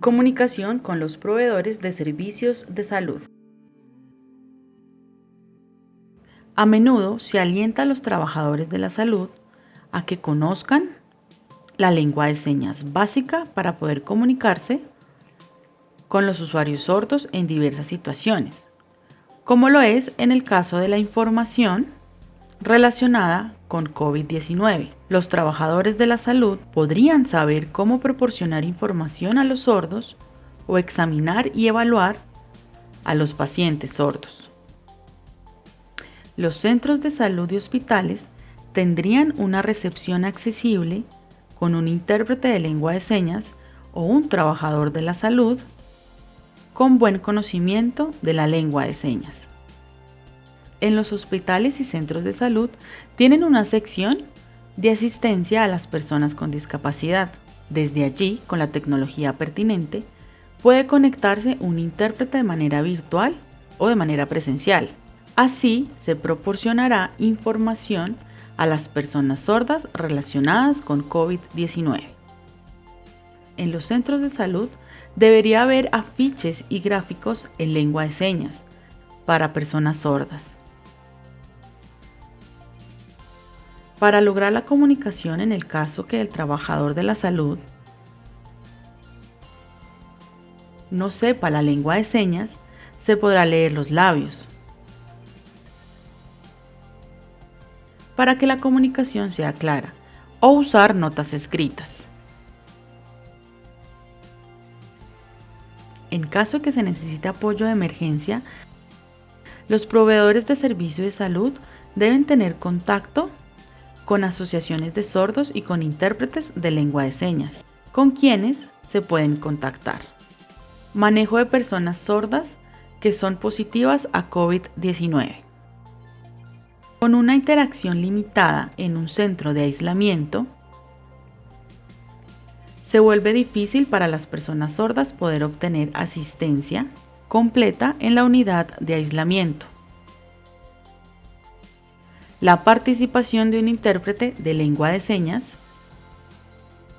Comunicación con los proveedores de servicios de salud. A menudo se alienta a los trabajadores de la salud a que conozcan la lengua de señas básica para poder comunicarse con los usuarios sordos en diversas situaciones, como lo es en el caso de la información relacionada con COVID-19. Los trabajadores de la salud podrían saber cómo proporcionar información a los sordos o examinar y evaluar a los pacientes sordos. Los centros de salud y hospitales tendrían una recepción accesible con un intérprete de lengua de señas o un trabajador de la salud con buen conocimiento de la lengua de señas en los hospitales y centros de salud tienen una sección de asistencia a las personas con discapacidad. Desde allí, con la tecnología pertinente, puede conectarse un intérprete de manera virtual o de manera presencial. Así se proporcionará información a las personas sordas relacionadas con COVID-19. En los centros de salud debería haber afiches y gráficos en lengua de señas para personas sordas. Para lograr la comunicación en el caso que el trabajador de la salud no sepa la lengua de señas, se podrá leer los labios. Para que la comunicación sea clara o usar notas escritas. En caso de que se necesite apoyo de emergencia, los proveedores de servicio de salud deben tener contacto con asociaciones de sordos y con intérpretes de lengua de señas, con quienes se pueden contactar. Manejo de personas sordas que son positivas a COVID-19. Con una interacción limitada en un centro de aislamiento, se vuelve difícil para las personas sordas poder obtener asistencia completa en la unidad de aislamiento. La participación de un intérprete de lengua de señas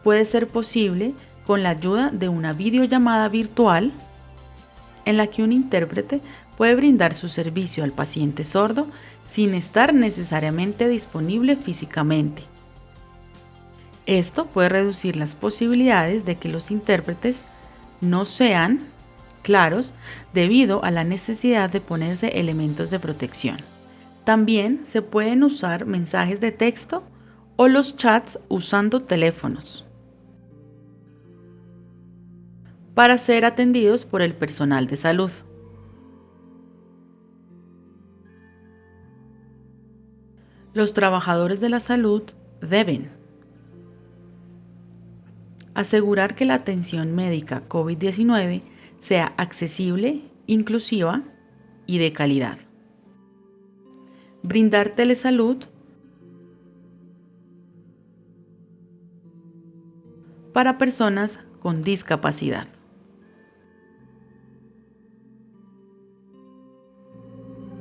puede ser posible con la ayuda de una videollamada virtual en la que un intérprete puede brindar su servicio al paciente sordo sin estar necesariamente disponible físicamente. Esto puede reducir las posibilidades de que los intérpretes no sean claros debido a la necesidad de ponerse elementos de protección. También se pueden usar mensajes de texto o los chats usando teléfonos para ser atendidos por el personal de salud. Los trabajadores de la salud deben asegurar que la atención médica COVID-19 sea accesible, inclusiva y de calidad brindar telesalud para personas con discapacidad.